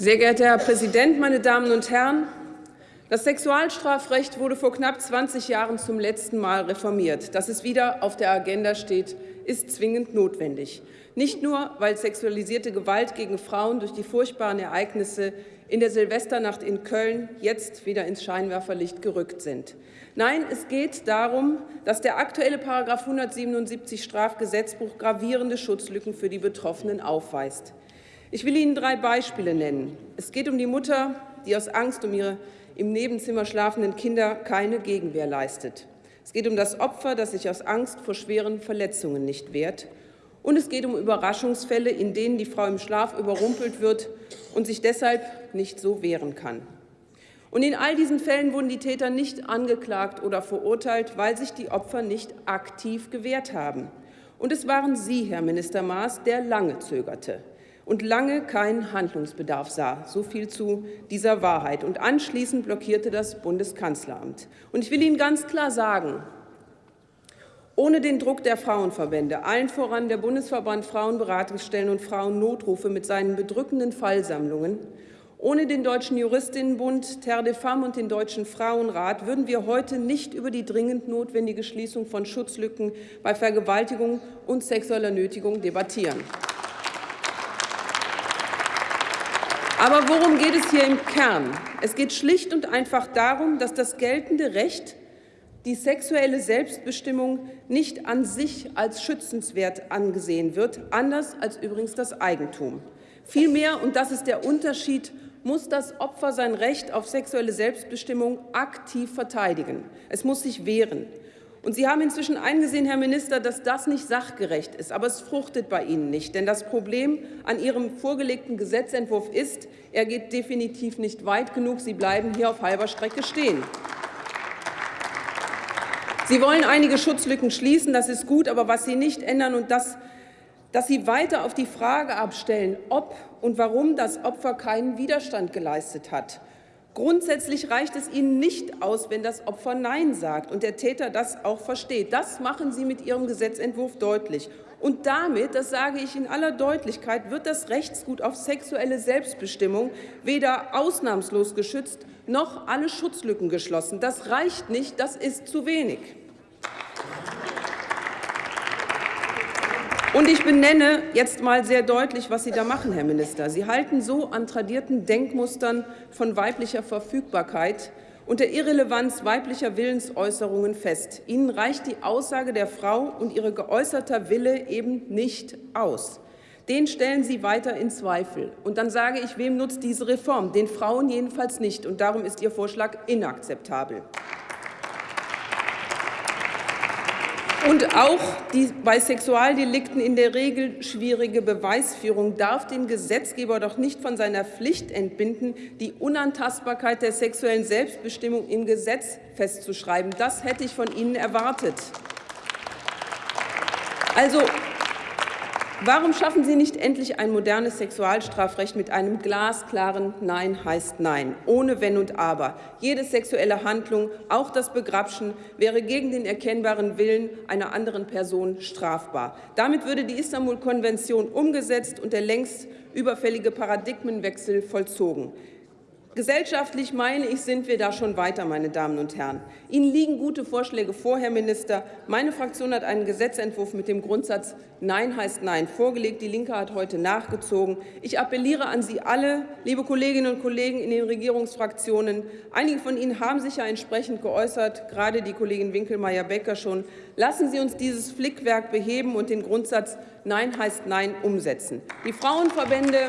Sehr geehrter Herr Präsident, meine Damen und Herren! Das Sexualstrafrecht wurde vor knapp 20 Jahren zum letzten Mal reformiert. Dass es wieder auf der Agenda steht, ist zwingend notwendig. Nicht nur, weil sexualisierte Gewalt gegen Frauen durch die furchtbaren Ereignisse in der Silvesternacht in Köln jetzt wieder ins Scheinwerferlicht gerückt sind. Nein, es geht darum, dass der aktuelle § 177 Strafgesetzbuch gravierende Schutzlücken für die Betroffenen aufweist. Ich will Ihnen drei Beispiele nennen. Es geht um die Mutter, die aus Angst um ihre im Nebenzimmer schlafenden Kinder keine Gegenwehr leistet. Es geht um das Opfer, das sich aus Angst vor schweren Verletzungen nicht wehrt. Und es geht um Überraschungsfälle, in denen die Frau im Schlaf überrumpelt wird und sich deshalb nicht so wehren kann. Und in all diesen Fällen wurden die Täter nicht angeklagt oder verurteilt, weil sich die Opfer nicht aktiv gewehrt haben. Und es waren Sie, Herr Minister Maas, der lange zögerte und lange keinen Handlungsbedarf sah. So viel zu dieser Wahrheit. Und anschließend blockierte das Bundeskanzleramt. Und ich will Ihnen ganz klar sagen, ohne den Druck der Frauenverbände, allen voran der Bundesverband Frauenberatungsstellen und Frauennotrufe mit seinen bedrückenden Fallsammlungen, ohne den Deutschen Juristinnenbund, Terre de Femmes und den Deutschen Frauenrat würden wir heute nicht über die dringend notwendige Schließung von Schutzlücken bei Vergewaltigung und sexueller Nötigung debattieren. Aber worum geht es hier im Kern? Es geht schlicht und einfach darum, dass das geltende Recht die sexuelle Selbstbestimmung nicht an sich als schützenswert angesehen wird, anders als übrigens das Eigentum. Vielmehr, und das ist der Unterschied, muss das Opfer sein Recht auf sexuelle Selbstbestimmung aktiv verteidigen. Es muss sich wehren. Und Sie haben inzwischen eingesehen, Herr Minister, dass das nicht sachgerecht ist. Aber es fruchtet bei Ihnen nicht. Denn das Problem an Ihrem vorgelegten Gesetzentwurf ist, er geht definitiv nicht weit genug. Sie bleiben hier auf halber Strecke stehen. Sie wollen einige Schutzlücken schließen, das ist gut, aber was Sie nicht ändern und das, dass Sie weiter auf die Frage abstellen, ob und warum das Opfer keinen Widerstand geleistet hat. Grundsätzlich reicht es Ihnen nicht aus, wenn das Opfer Nein sagt und der Täter das auch versteht. Das machen Sie mit Ihrem Gesetzentwurf deutlich. Und damit, das sage ich in aller Deutlichkeit, wird das Rechtsgut auf sexuelle Selbstbestimmung weder ausnahmslos geschützt noch alle Schutzlücken geschlossen. Das reicht nicht, das ist zu wenig. Und ich benenne jetzt mal sehr deutlich, was Sie da machen, Herr Minister. Sie halten so an tradierten Denkmustern von weiblicher Verfügbarkeit und der Irrelevanz weiblicher Willensäußerungen fest. Ihnen reicht die Aussage der Frau und ihre geäußerter Wille eben nicht aus. Den stellen Sie weiter in Zweifel. Und dann sage ich, wem nutzt diese Reform? Den Frauen jedenfalls nicht. Und darum ist Ihr Vorschlag inakzeptabel. Und auch die bei Sexualdelikten in der Regel schwierige Beweisführung darf den Gesetzgeber doch nicht von seiner Pflicht entbinden, die Unantastbarkeit der sexuellen Selbstbestimmung im Gesetz festzuschreiben. Das hätte ich von Ihnen erwartet. Also Warum schaffen Sie nicht endlich ein modernes Sexualstrafrecht mit einem glasklaren Nein heißt Nein, ohne Wenn und Aber? Jede sexuelle Handlung, auch das Begrapschen, wäre gegen den erkennbaren Willen einer anderen Person strafbar. Damit würde die Istanbul-Konvention umgesetzt und der längst überfällige Paradigmenwechsel vollzogen. Gesellschaftlich, meine ich, sind wir da schon weiter, meine Damen und Herren. Ihnen liegen gute Vorschläge vor, Herr Minister. Meine Fraktion hat einen Gesetzentwurf mit dem Grundsatz Nein heißt Nein vorgelegt. Die Linke hat heute nachgezogen. Ich appelliere an Sie alle, liebe Kolleginnen und Kollegen in den Regierungsfraktionen. Einige von Ihnen haben sich ja entsprechend geäußert, gerade die Kollegin Winkelmeier-Becker schon. Lassen Sie uns dieses Flickwerk beheben und den Grundsatz Nein heißt Nein umsetzen. Die Frauenverbände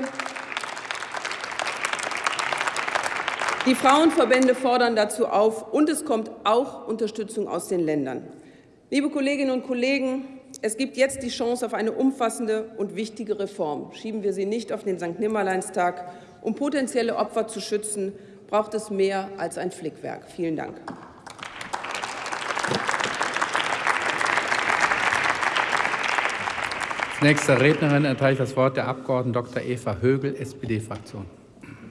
Die Frauenverbände fordern dazu auf, und es kommt auch Unterstützung aus den Ländern. Liebe Kolleginnen und Kollegen, es gibt jetzt die Chance auf eine umfassende und wichtige Reform. Schieben wir sie nicht auf den Sankt-Nimmerleinstag. Um potenzielle Opfer zu schützen, braucht es mehr als ein Flickwerk. Vielen Dank. Als nächste Rednerin erteile ich das Wort der Abg. Dr. Eva Högel, SPD-Fraktion.